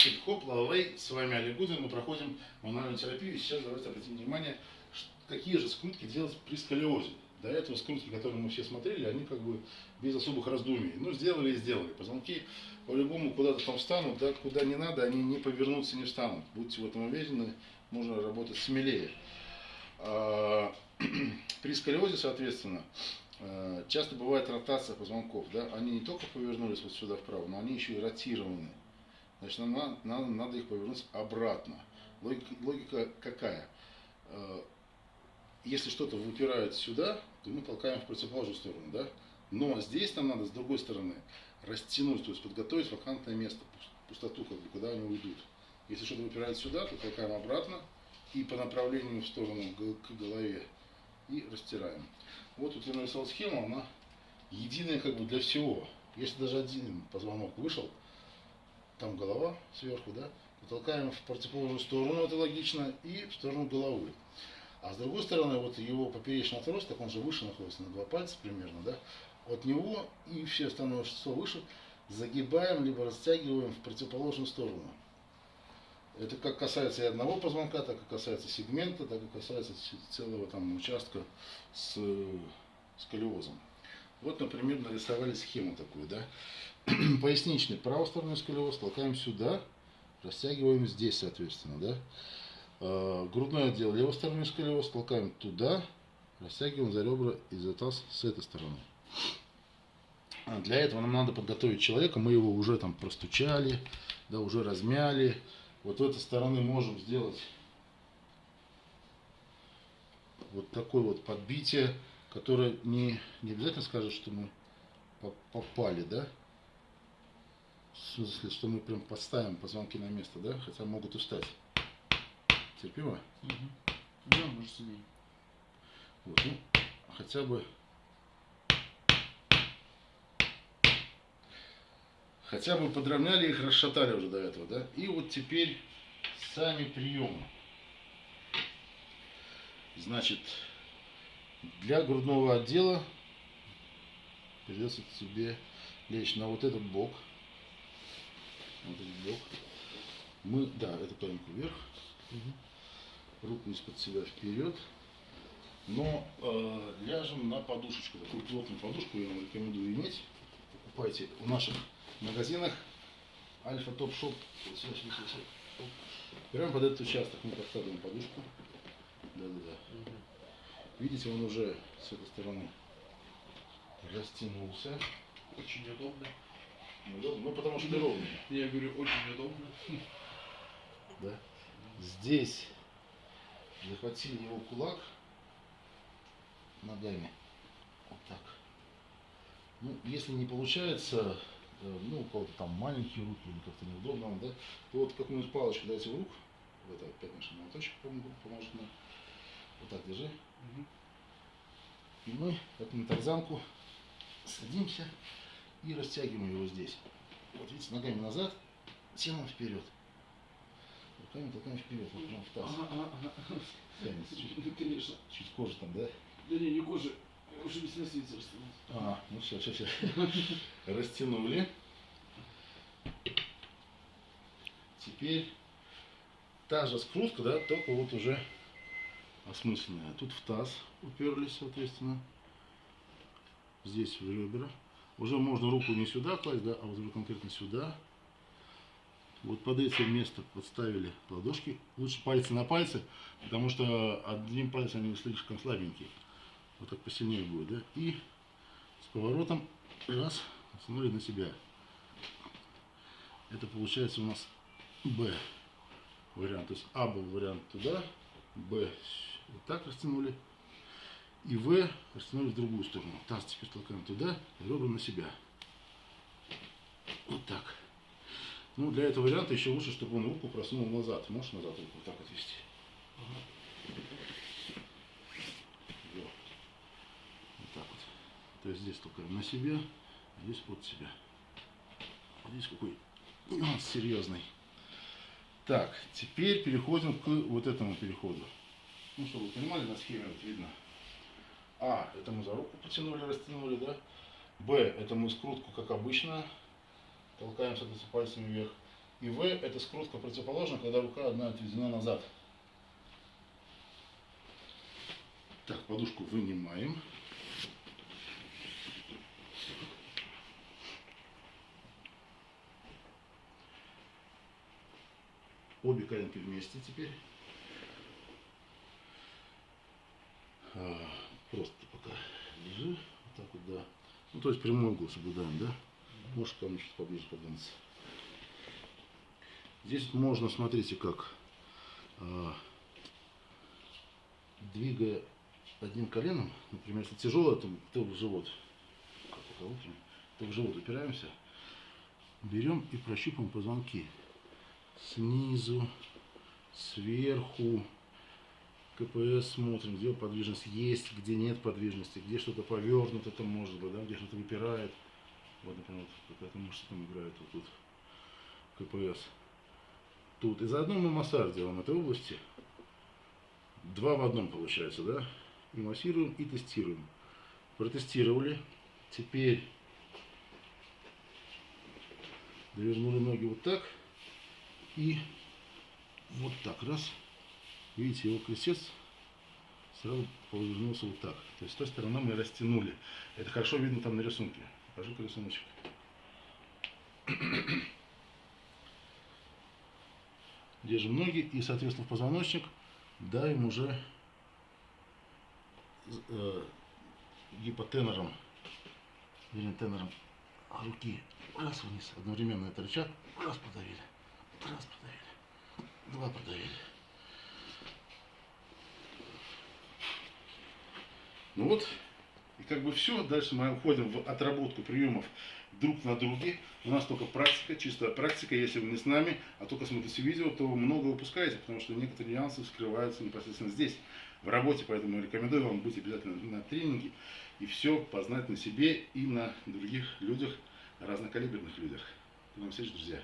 Хип-хоп, лавей, с вами Олег Гудвин, мы проходим мануальную терапию. Сейчас давайте обратим внимание, какие же скрутки делать при сколиозе. До этого скрутки, которые мы все смотрели, они как бы без особых раздумий. Ну, сделали и сделали. Позвонки по-любому куда-то там встанут, да, куда не надо, они не повернутся, не встанут. Будьте в этом уверены, можно работать смелее. А, при сколиозе, соответственно, а, часто бывает ротация позвонков. Да? Они не только повернулись вот сюда вправо, но они еще и ротированы. Значит, нам надо, надо их повернуть обратно. Логика, логика какая? А, если что-то выпирает сюда, то мы толкаем в противоположную сторону. Да? Но здесь нам надо с другой стороны растянуть, то есть подготовить вакантное место, пустоту, как бы, куда они уйдут. Если что-то выпирает сюда, то толкаем обратно и по направлению в сторону к голове и растираем. Вот тут я нарисовал схему, она единая как бы для всего. Если даже один позвонок вышел, там голова сверху, да, то толкаем в противоположную сторону, это логично, и в сторону головы. А с другой стороны, вот его поперечный отросток, он же выше находится на два пальца примерно, да, от него и все остальное что выше загибаем, либо растягиваем в противоположную сторону. Это как касается и одного позвонка, так и касается сегмента, так и касается целого там участка с сколиозом. Вот, например, нарисовали схему такую, да. Поясничный правосторонний сколиоз толкаем сюда, растягиваем здесь, соответственно, да. А, грудной отдел левосторонний сколиоз толкаем туда, растягиваем за ребра и за таз с этой стороны. А для этого нам надо подготовить человека, мы его уже там простучали, да, уже размяли, вот в этой стороны можем сделать вот такое вот подбитие, которое не, не обязательно скажет, что мы попали, да? В смысле, что мы прям подставим позвонки на место, да? Хотя могут устать. Терпимо? Угу. Да, может сидеть. Вот, ну, хотя бы Хотя бы подровняли их, расшатали уже до этого, да? И вот теперь сами приемы. Значит, для грудного отдела придется тебе лечь на вот этот бок. Вот этот бок. Мы, да, это коленку вверх. Угу. Руку из-под себя вперед. Но э, ляжем на подушечку. Такую плотную подушку я вам рекомендую иметь. Покупайте у наших в магазинах Альфа Топ Шоп. Прямо под этот участок мы подставим подушку. Да-да-да. Видите, он уже с этой стороны растянулся. Очень удобно. Удобно? Ну, потому что ровный. Я говорю, очень удобно. Да. Здесь захватили его кулак ногами. Вот так. Ну, если не получается, Э, ну, у кого-то там маленькие руки или как-то неудобно да, то вот какую-нибудь палочку дайте в руку, это опять наш молоточек поможет нам, вот так держи. Угу. И мы, как на тарзанку, садимся и растягиваем его здесь. Вот видите, ногами назад, телом вперед. Руками толкаем вперед, вот прям в таз. Ага, ага, ага. Тянется чуть, ну, конечно. Чуть кожа там, да? Да не, не кожа. Уже без свете растянулся. А, ну все, все, все. Растянули. Теперь та же скрутка, да, только вот уже осмысленная. Тут в таз уперлись, соответственно. Здесь в ребра. Уже можно руку не сюда класть, да, а вот уже конкретно сюда. Вот под это место подставили ладошки. Лучше пальцы на пальцы, потому что одним пальцем они слишком слабенькие. Вот так посильнее будет, да? И с поворотом раз, смотри на себя. Это получается у нас Б вариант. То есть А был вариант туда, Б вот так растянули. И В растянули в другую сторону. Таз теперь толкаем туда, ребра на себя. Вот так. Ну, для этого варианта еще лучше, чтобы он руку просунул назад. Можешь назад руку вот так отвести. То есть здесь только на себя, а здесь под себя. Здесь какой нюанс серьезный. Так, теперь переходим к вот этому переходу. Ну, чтобы вы понимали, на схеме вот видно. А, это мы за руку потянули, растянули, да? Б, это мы скрутку, как обычно, толкаем, соответственно, пальцами вверх. И В это скрутка противоположна, когда рука одна отведена назад. Так, подушку вынимаем. Обе коленки вместе теперь. А, просто пока лежи. Вот так вот, да. Ну, то есть прямой угол соблюдаем, да? Можешь ко мне чуть поближе подвинуться. Здесь можно, смотрите, как а, двигая одним коленом, например, если тяжело, то, то в живот, то в живот упираемся, берем и прощупываем позвонки снизу, сверху, КПС смотрим, где подвижность есть, где нет подвижности, где что-то повернуто там может быть, да, где что-то выпирает. Вот, например, вот какая-то там играет вот тут. КПС. Тут. И заодно мы массаж делаем этой области. Два в одном получается, да? И массируем, и тестируем. Протестировали. Теперь довернули ноги вот так. И вот так. Раз. Видите, его крестец сразу повернулся вот так. То есть с той стороны мы растянули. Это хорошо видно там на рисунке. Покажи-ка рисуночек. Держим ноги и, соответственно, в позвоночник давим уже э, гипотенором, или тенором руки. Раз вниз, одновременно это рычаг. Раз подавили, раз подавили, два подавили. Ну вот, и как бы все. Дальше мы уходим в отработку приемов друг на друге. У нас только практика, чистая практика. Если вы не с нами, а только смотрите видео, то много упускаете, потому что некоторые нюансы скрываются непосредственно здесь, в работе. Поэтому рекомендую вам быть обязательно на тренинге и все познать на себе и на других людях, разнокалиберных людях. До новых встреч, друзья!